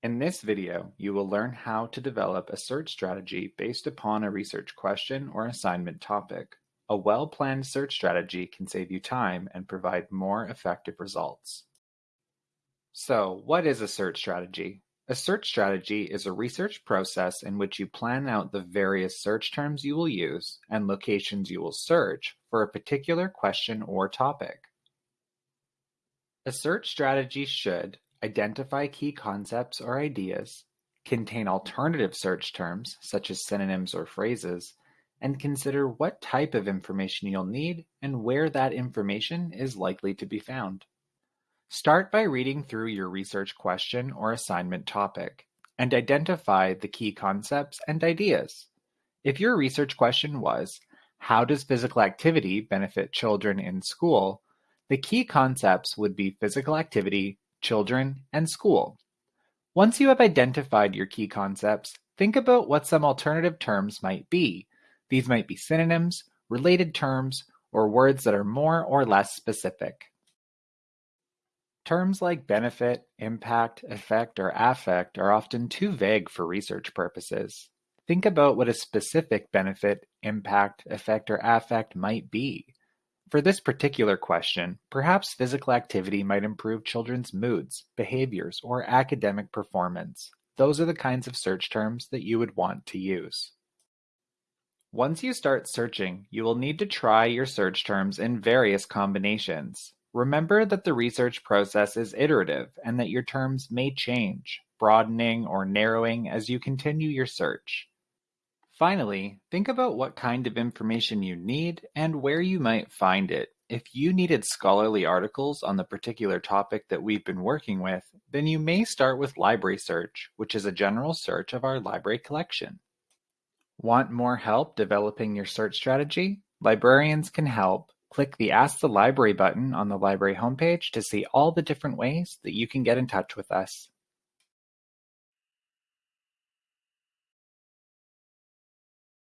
In this video, you will learn how to develop a search strategy based upon a research question or assignment topic. A well-planned search strategy can save you time and provide more effective results. So, what is a search strategy? A search strategy is a research process in which you plan out the various search terms you will use and locations you will search for a particular question or topic. A search strategy should identify key concepts or ideas, contain alternative search terms such as synonyms or phrases, and consider what type of information you'll need and where that information is likely to be found. Start by reading through your research question or assignment topic and identify the key concepts and ideas. If your research question was, How does physical activity benefit children in school? The key concepts would be physical activity, children, and school. Once you have identified your key concepts, think about what some alternative terms might be. These might be synonyms, related terms, or words that are more or less specific. Terms like benefit, impact, effect, or affect are often too vague for research purposes. Think about what a specific benefit, impact, effect, or affect might be. For this particular question, perhaps physical activity might improve children's moods, behaviors, or academic performance. Those are the kinds of search terms that you would want to use. Once you start searching, you will need to try your search terms in various combinations. Remember that the research process is iterative and that your terms may change, broadening or narrowing as you continue your search. Finally, think about what kind of information you need and where you might find it. If you needed scholarly articles on the particular topic that we've been working with, then you may start with Library Search, which is a general search of our library collection. Want more help developing your search strategy? Librarians can help. Click the Ask the Library button on the library homepage to see all the different ways that you can get in touch with us.